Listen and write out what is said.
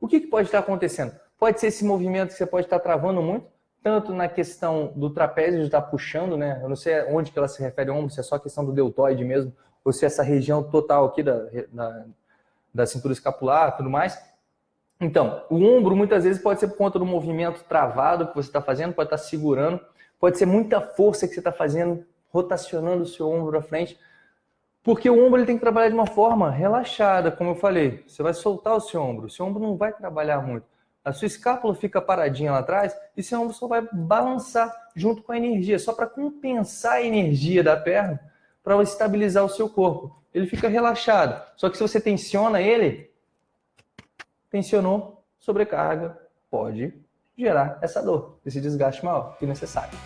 O que, que pode estar acontecendo? Pode ser esse movimento que você pode estar travando muito, tanto na questão do trapézio de estar puxando, né? Eu não sei onde que ela se refere ao ombro, se é só questão do deltoide mesmo, ou se é essa região total aqui da, da, da cintura escapular tudo mais. Então, o ombro muitas vezes pode ser por conta do movimento travado que você está fazendo, pode estar segurando, pode ser muita força que você está fazendo, rotacionando o seu ombro à frente, porque o ombro ele tem que trabalhar de uma forma relaxada, como eu falei. Você vai soltar o seu ombro, o seu ombro não vai trabalhar muito. A sua escápula fica paradinha lá atrás e seu ombro só vai balançar junto com a energia, só para compensar a energia da perna, para estabilizar o seu corpo. Ele fica relaxado. Só que se você tensiona ele, tensionou, sobrecarga, pode gerar essa dor, esse desgaste maior que necessário.